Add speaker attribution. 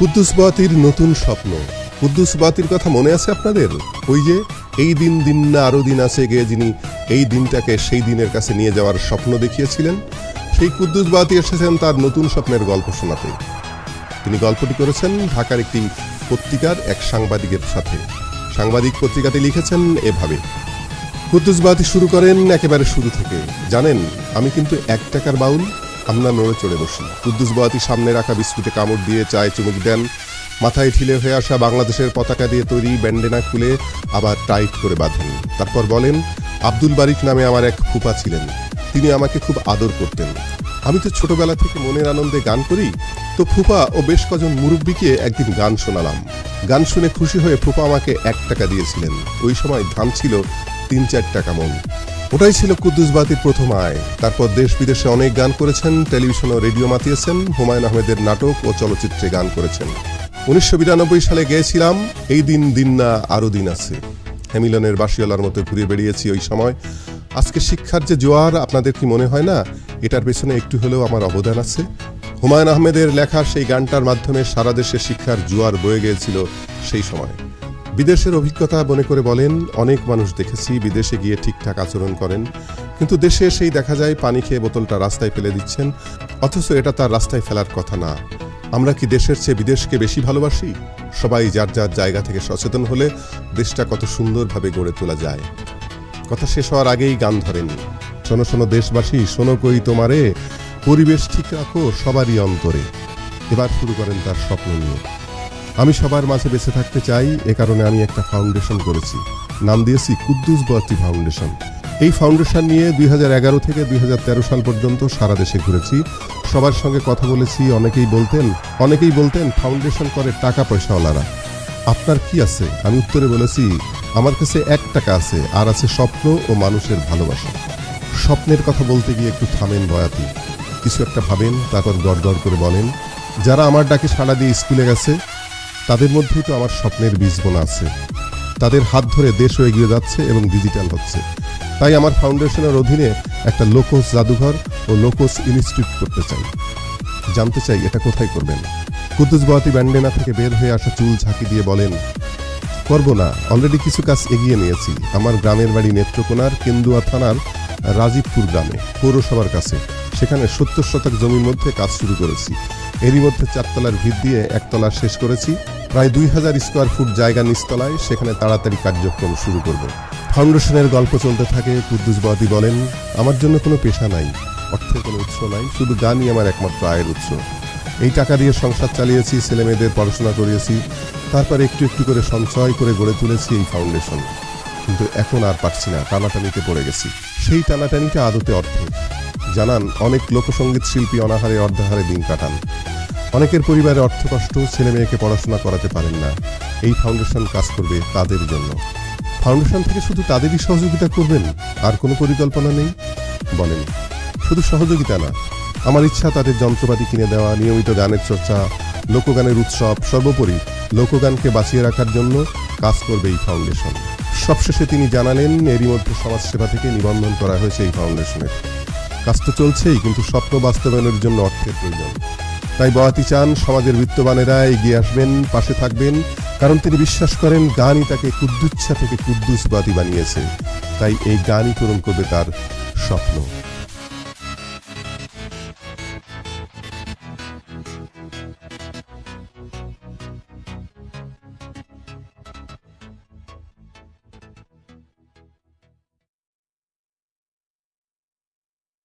Speaker 1: কুদ্দুস বাতির নতুন স্বপ্ন। কুদ্দুস বাতির কথা মনে আছে আপনাদের? ওই যে, এই দিন দিন না আরও দিন আছে গিয়ে যিনি এই দিনটাকে সেই দিনের কাছে নিয়ে যাওয়ার স্বপ্ন দেখিয়েছিলেন। সেই কুদ্দুস বাতি এসেছেন তার নতুন স্বপ্নের গল্প শোনাতে। তিনি গল্পটি করেছেন ঢাকার একটি পত্রিকার এক সাংবাদিকের সাথে। সাংবাদিক পত্রিকাতে লিখেছেন এভাবে, কুদ্দুস বাতি শুরু করেন একেবারে শুরু থেকে। জানেন, আমি কিন্তু এক টাকার বাউল আমরা নড়ে চড়ে বসি কুদ্দুস বয়াতি সামনে রাখা বিস্কুটে কামড় দিয়ে চায় চুমুক দেন। মাথায় ঠিলে হয়ে আসা বাংলাদেশের পতাকা দিয়ে তৈরি ব্যান্ডেনা খুলে আবার টাইট করে বাঁধেন। তারপর বলেন, আব্দুল বারিক নামে আমার এক ফুপা ছিলেন। তিনি আমাকে খুব আদর করতেন। আমি তো ছোটবেলা থেকে মনের আনন্দে গান করি। তো ফুপা ও বেশ কজন মুরব্বীকে একদিন গান শোনালাম। গান শুনে খুশি হয়ে ফুপা আমাকে এক টাকা দিয়েছিলেন। ওই সময় ধান ছিল তিন চার টাকা মন। ওটাই ছিল কুদ্দুস বাতির প্রথম আয়। তারপর দেশ বিদেশে অনেক গান করেছেন। টেলিভিশন ও রেডিও মাতিয়েছেন। হুমায়ুন আহমেদের নাটক ও চলচ্চিত্রে গান করেছেন। উনিশশো বিরানব্বই সালে গেয়েছিলাম। এই দিন দিন না আরও দিন আছে। হ্যামিলনের বাসিওয়ালার মতো ঘুরে বেরিয়েছি ওই সময়। আজকে শিক্ষার যে জোয়ার, আপনাদের কি মনে হয় না? এটার পেছনে একটু হলেও আমার অবদান আছে। হুমায়ুন আহমেদের লেখা সেই গানটার মাধ্যমে সারা দেশে শিক্ষার জোয়ার বয়ে গিয়েছিল সেই সময়। বিদেশের অভিজ্ঞতা মনে করে বলেন, অনেক মানুষ দেখেছি বিদেশে গিয়ে ঠিকঠাক আচরণ করেন। কিন্তু দেশে এসেই দেখা যায় পানি খেয়ে বোতলটা রাস্তায় ফেলে দিচ্ছেন, অথচ এটা তার রাস্তায় ফেলার কথা না। আমরা কি দেশের চেয়ে বিদেশকে বেশি ভালোবাসি? সবাই যার যার জায়গা থেকে সচেতন হলে দেশটা কত সুন্দরভাবে গড়ে তোলা যায়। কথা শেষ হওয়ার আগেই গান ধরেনি শোনো শোনো দেশবাসী, শোনো কই তোমারে। পরিবেশ ঠিক রাখো সবারই অন্তরে। এবার শুরু করেন তার স্বপ্ন নিয়ে। আমি সবার মাঝে বেঁচে থাকতে চাই, এ কারণে আমি একটা ফাউন্ডেশন করেছি। নাম দিয়েছি কুদ্দুস বাতি ফাউন্ডেশন এই ফাউন্ডেশন নিয়ে দুই হাজার এগারো থেকে দুই হাজার তেরো সাল পর্যন্ত সারা দেশে ঘুরেছি। সবার সঙ্গে কথা বলেছি, অনেকেই বলতেন অনেকেই বলতেন ফাউন্ডেশন করে টাকা পয়সাওয়ালারা। আপনার কি আছে? আমি উত্তরে বলেছি, আমার কাছে এক টাকা আছে, আর আছে স্বপ্ন ও মানুষের ভালোবাসা। স্বপ্নের কথা বলতে গিয়ে একটু থামেন বয়াতি। কিছু একটা ভাবেন, তারপর গড়গড় করে বলেন, যারা আমার ডাকে সাড়া দিয়ে স্কুলে গেছে তাদের মধ্যেই তো আমার স্বপ্নের বীজ বোনা আছে। তাদের হাত ধরে দেশও এগিয়ে যাচ্ছে এবং ডিজিটাল হচ্ছে। তাই আমার ফাউন্ডেশনের অধীনে একটা লোকোস জাদুঘর ও লোকোস ইনস্টিটিউট করতে চাই। জানতে চাই এটা কোথায় করবেন? কুদ্দুস বাতি ব্যান্ডেনা থেকে বের হয়ে আসা চুল ঝাঁকি দিয়ে বলেন, করব না অলরেডি কিছু কাজ এগিয়ে নিয়েছি। আমার গ্রামের বাড়ি নেত্রকোনার কেন্দুয়া থানার রাজীবপুর গ্রামে, পৌরসভার কাছে। সেখানে সত্তর শতক জমির মধ্যে কাজ শুরু করেছি। এরই মধ্যে চারতলার ভিত দিয়ে একতলা শেষ করেছি। প্রায় দুই হাজার স্কোয়ার ফুট জায়গা নিচতলায়, সেখানে তাড়াতাড়ি কার্যক্রম শুরু করব। ফাউন্ডেশনের গল্প চলতে থাকে, কুদ্দুস বাদি বলেন, আমার জন্য কোনো পেশা নাই, অর্থের কোনো উৎস নাই, শুধু গানই আমার একমাত্র আয়ের উৎস। এই টাকা দিয়ে সংসার চালিয়েছি ছেলে মেয়েদের পড়াশোনা করিয়েছি, তারপর একটু একটু করে সঞ্চয় করে গড়ে তুলেছি এই ফাউন্ডেশন। কিন্তু এখন আর পারছি না, টানাটানিতে পড়ে গেছি। সেই টানাটানিটা আদতে অর্থে জানান, অনেক লোকসঙ্গীত শিল্পী অনাহারে অর্ধাহারে দিন কাটান। অনেকের পরিবারে অর্থ কষ্ট, ছেলে মেয়েকে পড়াশোনা করাতে পারেন না। এই ফাউন্ডেশন কাজ করবে তাদের জন্য। ফাউন্ডেশন থেকে শুধু তাদেরই সহযোগিতা করবেন? আর কোনো পরিকল্পনা নেই? বলেন, শুধু সহযোগিতা না। আমার ইচ্ছা তাদের যন্ত্রপাতি কিনে দেওয়া, নিয়মিত গানের চর্চা, লোকগানের উৎসব, সর্বোপরি লোকগানকে বাঁচিয়ে রাখার জন্য কাজ করবে এই ফাউন্ডেশন। সবশেষে তিনি জানালেন, এরই মধ্যে সমাজসেবা থেকে নিবন্ধন করা হয়েছে এই ফাউন্ডেশনের। কাজ তো চলছেই, কিন্তু স্বপ্ন বাস্তবায়নের জন্য অর্থের প্রয়োজন। তাই বয়াতি চান, সমাজের বিত্তবানেরা এগিয়ে আসবেন, পাশে থাকবেন, কারণ তিনি বিশ্বাস করেন গানই তাকে কুদ্দুচ্ছা থেকে কুদ্দুস বাতি বানিয়েছে। তাই এই গানই পূরণ করবে তার স্বপ্ন।